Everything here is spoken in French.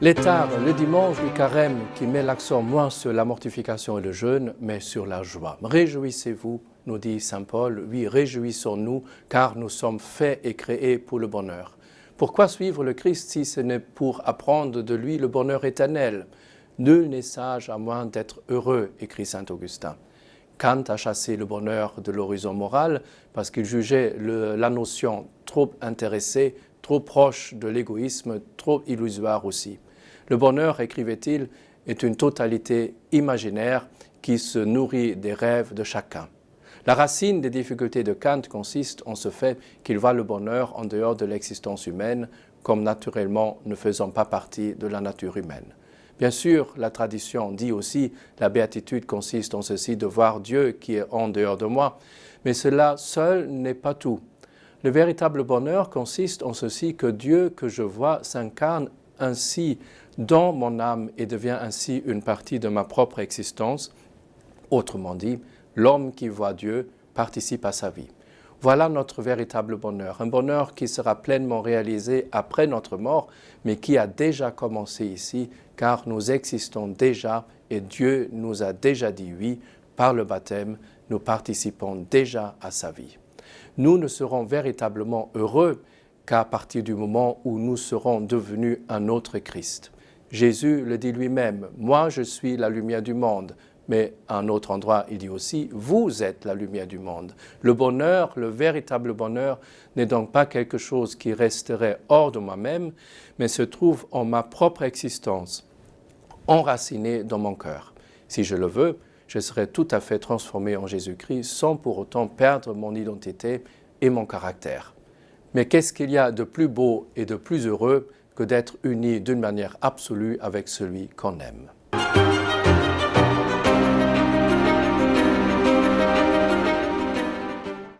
L'étard, le dimanche du carême, qui met l'accent moins sur la mortification et le jeûne, mais sur la joie. Réjouissez-vous, nous dit Saint Paul, oui, réjouissons-nous, car nous sommes faits et créés pour le bonheur. Pourquoi suivre le Christ si ce n'est pour apprendre de lui le bonheur éternel? Nul n'est sage à moins d'être heureux, écrit Saint Augustin. Kant a chassé le bonheur de l'horizon moral parce qu'il jugeait la notion trop intéressée, trop proche de l'égoïsme, trop illusoire aussi. Le bonheur, écrivait-il, est une totalité imaginaire qui se nourrit des rêves de chacun. La racine des difficultés de Kant consiste en ce fait qu'il voit le bonheur en dehors de l'existence humaine, comme naturellement ne faisant pas partie de la nature humaine. Bien sûr, la tradition dit aussi la béatitude consiste en ceci de voir Dieu qui est en dehors de moi, mais cela seul n'est pas tout. Le véritable bonheur consiste en ceci que Dieu que je vois s'incarne ainsi dans mon âme et devient ainsi une partie de ma propre existence. Autrement dit, l'homme qui voit Dieu participe à sa vie. Voilà notre véritable bonheur, un bonheur qui sera pleinement réalisé après notre mort, mais qui a déjà commencé ici, car nous existons déjà et Dieu nous a déjà dit oui, par le baptême, nous participons déjà à sa vie. Nous ne serons véritablement heureux qu'à partir du moment où nous serons devenus un autre Christ. Jésus le dit lui-même, « Moi je suis la lumière du monde ». Mais à un autre endroit, il dit aussi, « Vous êtes la lumière du monde ». Le bonheur, le véritable bonheur, n'est donc pas quelque chose qui resterait hors de moi-même, mais se trouve en ma propre existence, enraciné dans mon cœur. Si je le veux, je serai tout à fait transformé en Jésus-Christ sans pour autant perdre mon identité et mon caractère. Mais qu'est-ce qu'il y a de plus beau et de plus heureux que d'être uni d'une manière absolue avec celui qu'on aime?